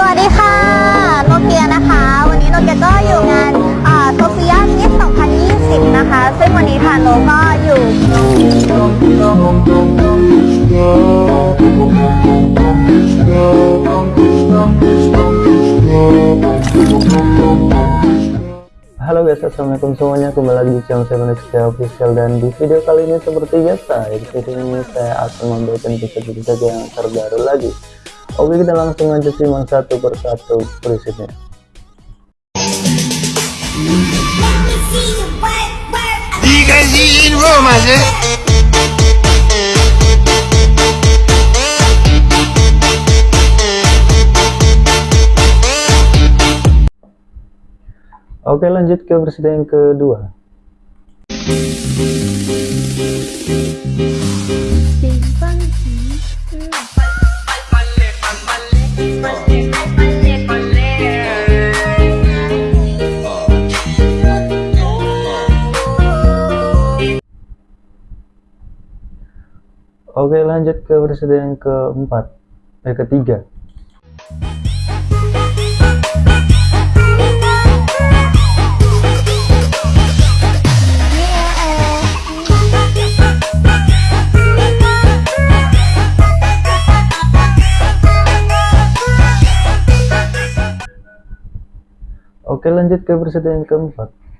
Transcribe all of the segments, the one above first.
สวัสดีค่ะ โนเกียนะคะ วันนี้โนเกียก็อยู่งานโซเฟียมิส2020 นะคะ ซึ่งวันนี้ทานโนก็อยู่ Halo guys, assalamualaikum semuanya kembali lagi di channel saya Manusia Official dan di video kali ini seperti biasa di video ini saya akan memberikan kisah-kisah yang terbaru lagi Oke kita langsung aja simak satu persatu prinsipnya? Oke lanjut ke berita yang kedua Oke lanjut ke yang keempat. Eh ketiga. Oke lanjut ke yang keempat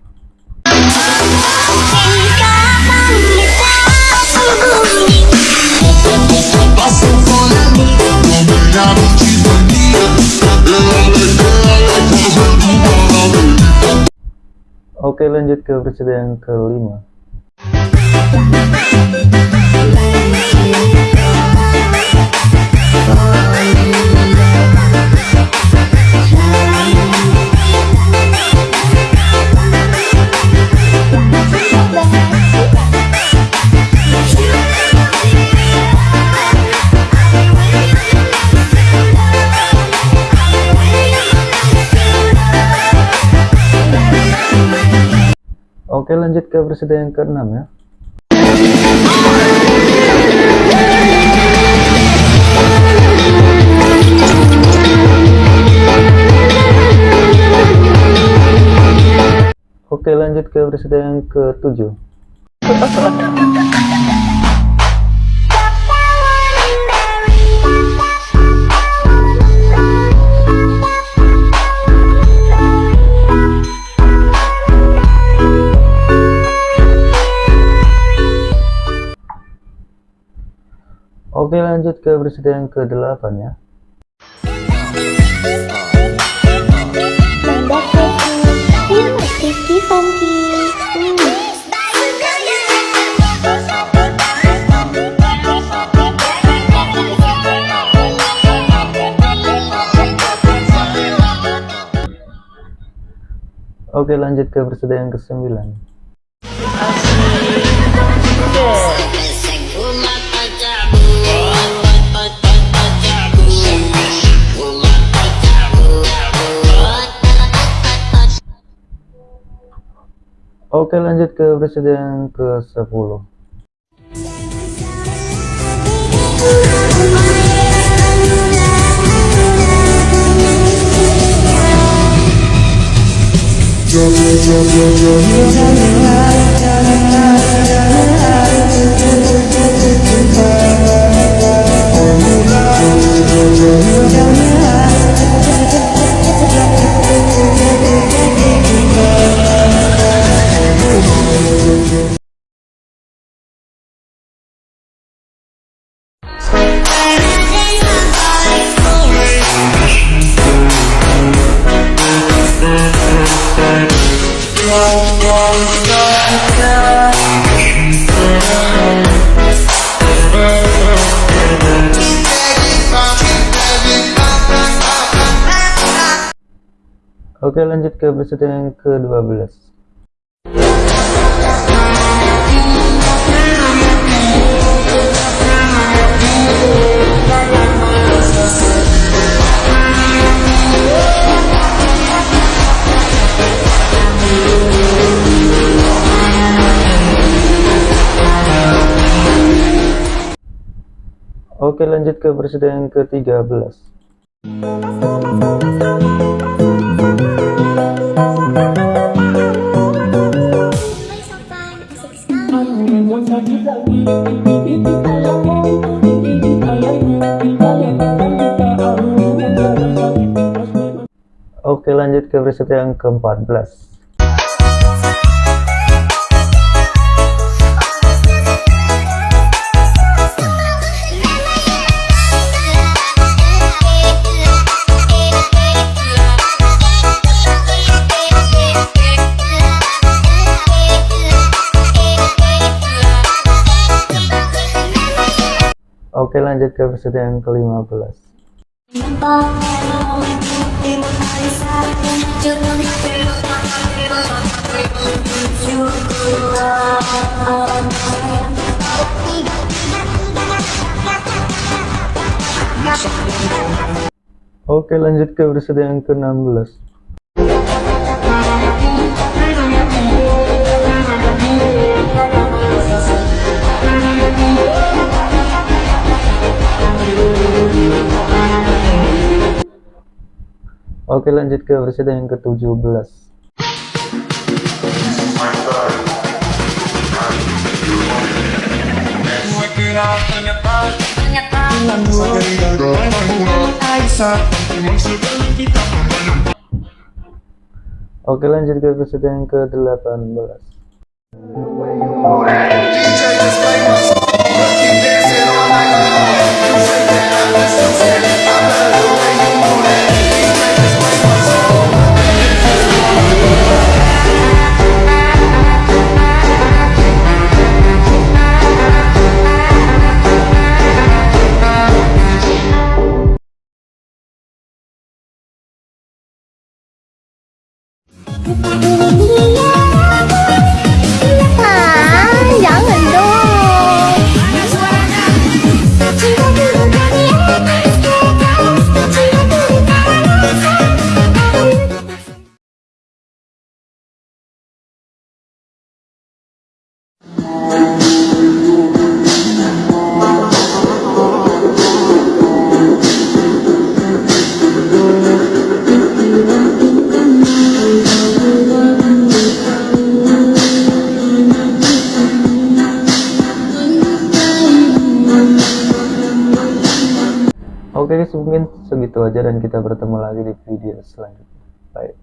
Oke lanjut ke yang kelima Oke lanjut ke berita yang keenam ya. Oke lanjut ke berita yang ketujuh Oke lanjut ke berita yang ke-8 ya. Oke lanjut ke berita yang ke-9 Oke lanjut ke yang ke-10 Oke lanjut ke berita yang ke-12 Oke lanjut ke berita yang ke-13 Oke lanjut ke preset yang ke-14. Lanjut ke preset yang ke-15 Oke lanjut ke preset yang ke-16 Oke lanjut ke preset yang ke-17 Oke lanjut ke preset yang ke-18 Yeah. Mungkin segitu aja dan kita bertemu lagi di video selanjutnya. Bye